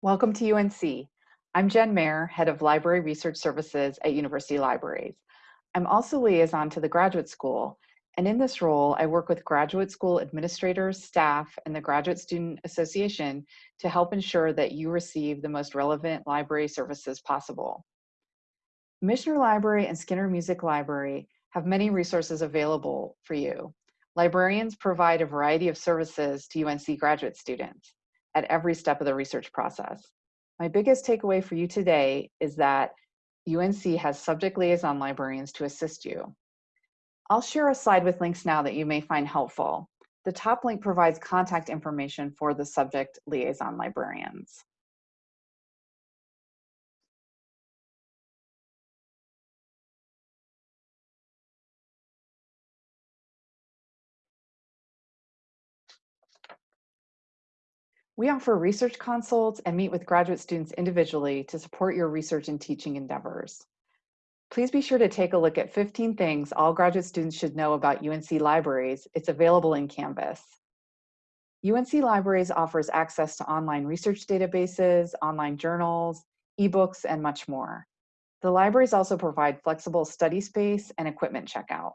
Welcome to UNC. I'm Jen Mayer, Head of Library Research Services at University Libraries. I'm also liaison to the Graduate School, and in this role, I work with graduate school administrators, staff, and the Graduate Student Association to help ensure that you receive the most relevant library services possible. Michener Library and Skinner Music Library have many resources available for you. Librarians provide a variety of services to UNC graduate students at every step of the research process. My biggest takeaway for you today is that UNC has subject liaison librarians to assist you. I'll share a slide with links now that you may find helpful. The top link provides contact information for the subject liaison librarians. We offer research consults and meet with graduate students individually to support your research and teaching endeavors. Please be sure to take a look at 15 things all graduate students should know about UNC Libraries. It's available in Canvas. UNC Libraries offers access to online research databases, online journals, ebooks, and much more. The libraries also provide flexible study space and equipment checkout.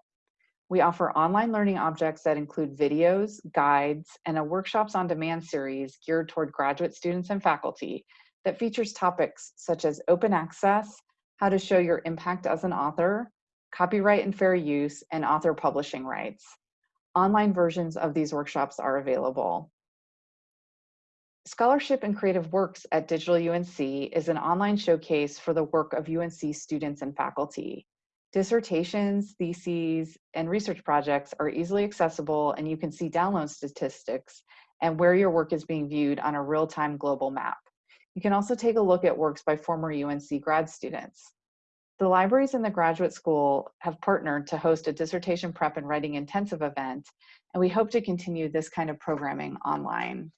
We offer online learning objects that include videos, guides, and a workshops on demand series geared toward graduate students and faculty that features topics such as open access, how to show your impact as an author, copyright and fair use, and author publishing rights. Online versions of these workshops are available. Scholarship and Creative Works at Digital UNC is an online showcase for the work of UNC students and faculty. Dissertations, theses, and research projects are easily accessible and you can see download statistics and where your work is being viewed on a real-time global map. You can also take a look at works by former UNC grad students. The libraries in the graduate school have partnered to host a dissertation prep and writing intensive event, and we hope to continue this kind of programming online.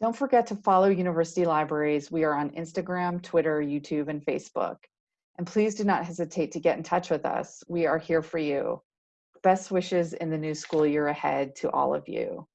Don't forget to follow University Libraries. We are on Instagram, Twitter, YouTube, and Facebook. And please do not hesitate to get in touch with us. We are here for you. Best wishes in the new school year ahead to all of you.